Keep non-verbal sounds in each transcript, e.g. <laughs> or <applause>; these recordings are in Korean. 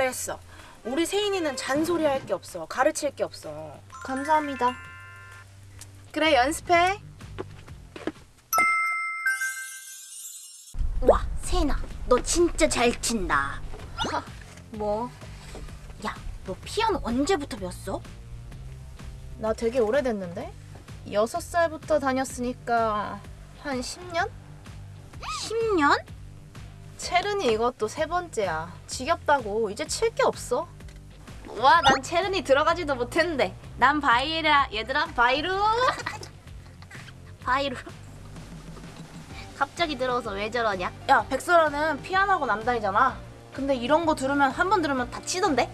잘했어 우리 세인이는 잔소리 할 게 없어 가르칠 게 없어 감사합니다. 그래 연습해. 와 세인아 너 진짜 잘 친다 뭐? 야너 피아노 언제부터 배웠어? 나 되게 오래됐는데? 여섯 살부터 다녔으니까 한 10년? 10년? 체르니 이것도 세 번째야. 지겹다고 이제 칠 게 없어. 와 난 체르니 들어가지도 못했는데 난 바이라 얘들아 바이루 <laughs> 바이루 갑자기 들어서 왜 저러냐? 야 백설아는 피아노학원 안 다니잖아 근데 이런 거 들으면 한 번 들으면 다 치던데?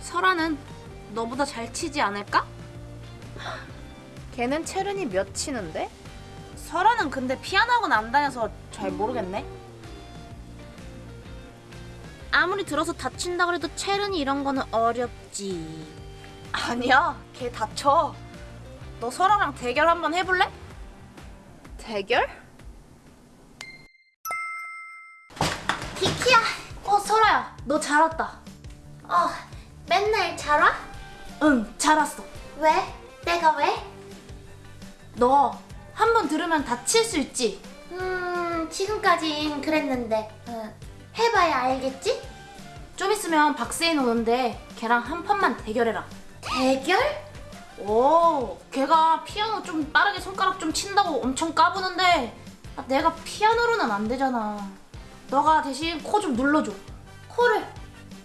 설아는 너보다 잘 치지 않을까? 걔는 체른이 몇 치는데? 설아는 근데 피아노하고 남다녀서 잘 모르겠네 아무리 들어서 다친다 그래도 체른이 이런 거는 어렵지 아니야 걔 다쳐 너 설아랑 대결 한번 해볼래? 대결? 키키야 어 설아야 너 잘 왔다 어 맨날 잘 와? 응 잘 왔어 왜? 내가 왜? 너 한 번 들으면 다칠 수 있지? 음 지금까진 그랬는데 어, 해봐야 알겠지? 좀 있으면 박세인 오는데 걔랑 한 판만 대결해라 대결? 오, 걔가 피아노 좀 빠르게 손가락 좀 친다고 엄청 까부는데 아, 내가 피아노로는 안 되잖아. 너가 대신 코 좀 눌러줘. 코를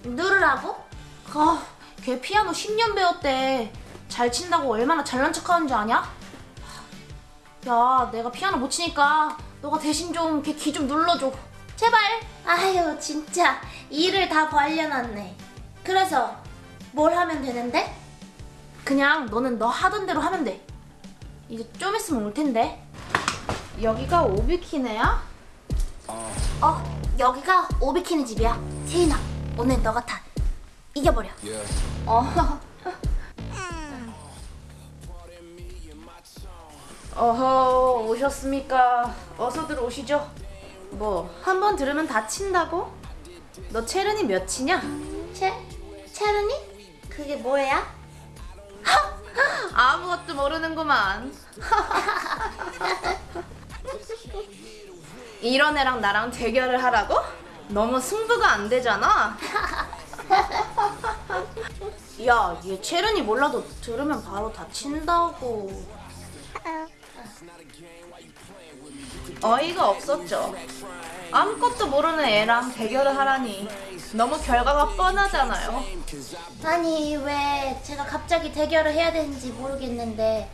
누르라고? 아, 걔 피아노 10년 배웠대. 잘 친다고 얼마나 잘난 척하는 줄 아냐? 야, 내가 피아노 못 치니까 너가 대신 좀 걔 귀 좀 눌러줘. 제발. 아유 진짜 일을 다 벌려놨네 그래서 뭘 하면 되는데? 그냥 너는 너 하던 대로 하면 돼. 이제 좀 있으면 올 텐데. 여기가 오비키네야? 어 여기가 오비키네 집이야 세인아 오늘 너가 다 이겨버려 어. <laughs> 어허 오셨습니까? 어서들 오시죠. 뭐 한 번 들으면 다 친다고? 너 체른이 몇 치냐? 채? 채른이? 그게 뭐야? <laughs> 아무것도 모르는구만. <laughs> 이런 애랑 나랑 대결을 하라고? 너무 승부가 안 되잖아. <laughs> 야, 얘 체른이 몰라도 들으면 바로 다친다고. 어이가 없었죠. 아무것도 모르는 애랑 대결을 하라니 너무 결과가 뻔하잖아요. 아니 왜 제가 갑자기 대결을 해야 되는지 모르겠는데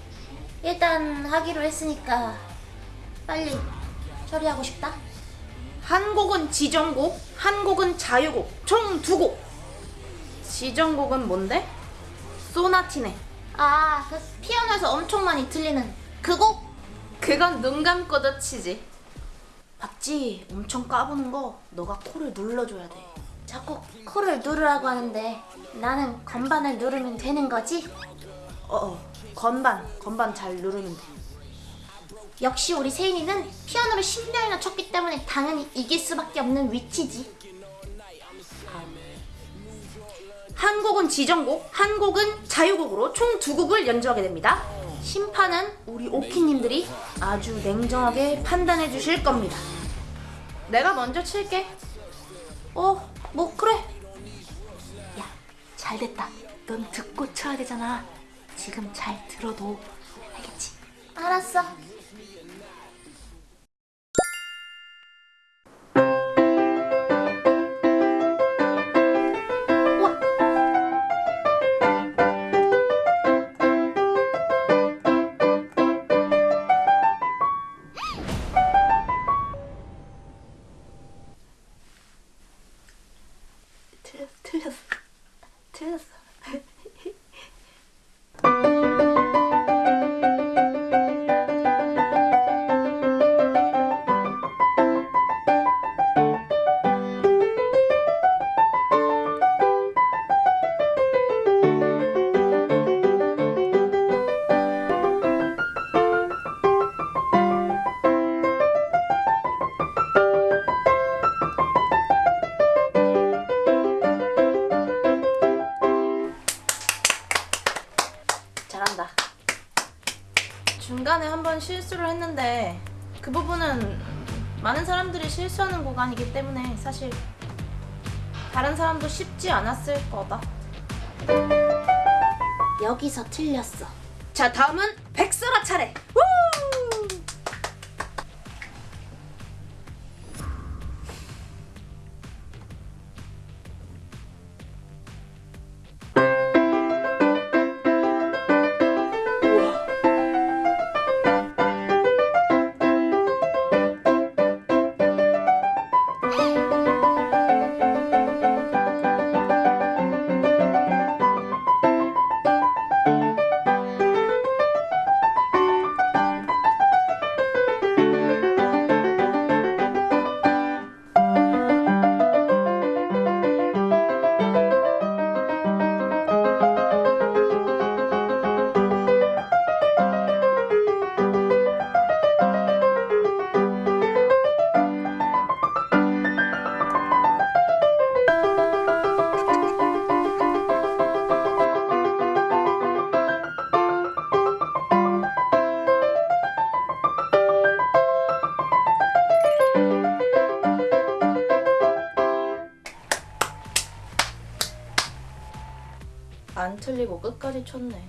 일단 하기로 했으니까 빨리 처리하고 싶다 한 곡은 지정곡, 한 곡은 자유곡, 총 두 곡. 지정곡은 뭔데? 소나티네. 아그 피아노에서 엄청 많이 들리는 그 곡? 그건 눈 감고도 치지. 봤지? 엄청 까부는 거 너가 코를 눌러줘야 돼. 자꾸 코를 누르라고 하는데 나는 건반을 누르면 되는 거지? 어어, 건반, 건반 잘 누르면 돼. 역시 우리 세인이는 피아노를 10년이나 쳤기 때문에 당연히 이길 수밖에 없는 위치지 한 곡은 지정곡, 한 곡은 자유곡으로 총 두 곡을 연주하게 됩니다. 심판은 우리 오키님들이 아주 냉정하게 판단해 주실 겁니다. 내가 먼저 칠게. 어, 뭐 그래. 야, 잘 됐다. 넌 듣고 쳐야 되잖아. 지금 잘 들어도 알겠지? 알았어 틀렸어, 그 부분은 많은 사람들이 실수하는 구간이기 때문에 사실 다른 사람도 쉽지 않았을 거다. 여기서 틀렸어. 자, 다음은 백설아 차례. 우! 틀리고 끝까지 쳤네.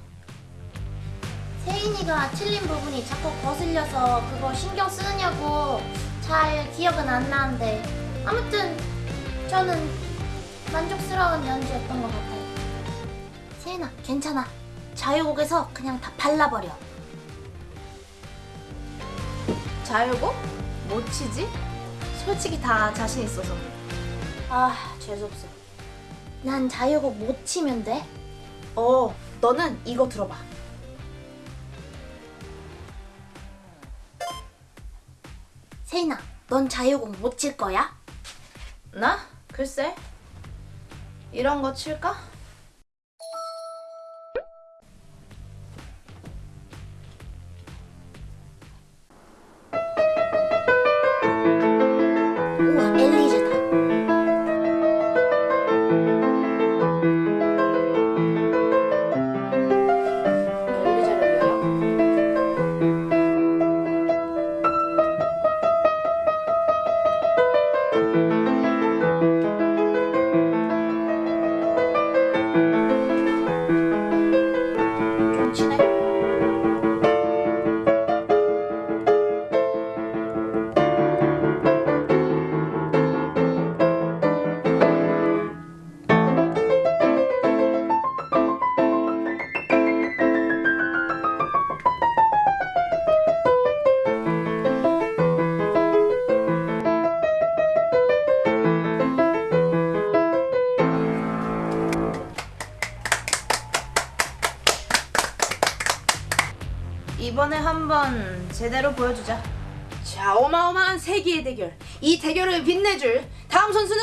세인이가 틀린 부분이 자꾸 거슬려서 그거 신경 쓰느냐고 잘 기억은 안 나는데 아무튼 저는 만족스러운 연주였던 것 같아요. 세인아 괜찮아. 자유곡에서 그냥 다 발라버려. 자유곡? 못 치지? 솔직히 다 자신 있어서. 아, 재수없어. 난 자유곡 못 치면 돼. 어, 너는 이거 들어봐. 세인아 넌 자유곡 못칠 거야? 나? 글쎄. 이런 거 칠까? 이번에 한번 제대로 보여주자. 자, 어마어마한 세기의 대결. 이 대결을 빛내줄 다음 선수는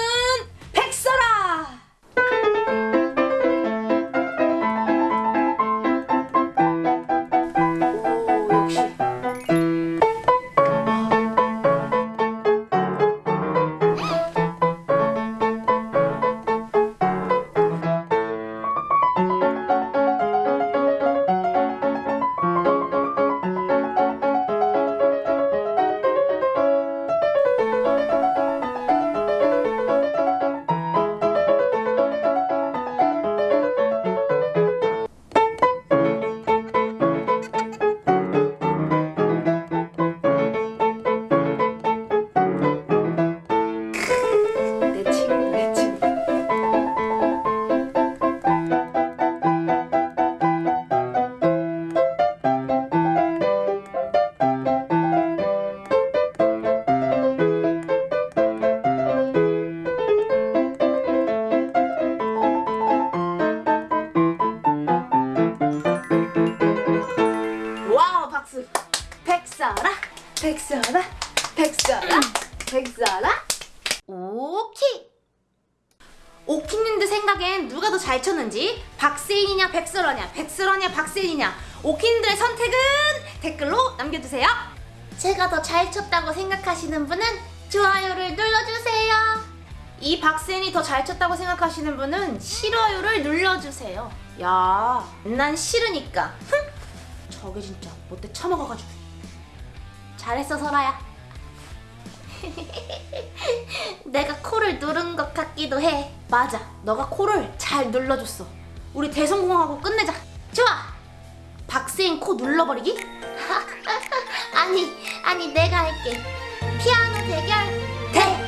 오키님들 생각엔 누가 더 잘 쳤는지 박세인이냐 백설아냐 백설아냐 박세인이냐 오키님들의 선택은 댓글로 남겨주세요. 제가 더 잘 쳤다고 생각하시는 분은 좋아요를 눌러주세요. 이 박세인이 더 잘 쳤다고 생각하시는 분은 싫어요를 눌러주세요. 야, 난 싫으니까. 흥! 저게 진짜 못돼 처먹어가지고. 잘했어 설아야. <laughs> 내가 코를 누른 것 같기도 해. 맞아, 너가 코를 잘 눌러줬어. 우리 대성공하고 끝내자. 좋아. 박세인 코 눌러버리기? <laughs> 아니 아니 내가 할게. 피아노 대결 대성공!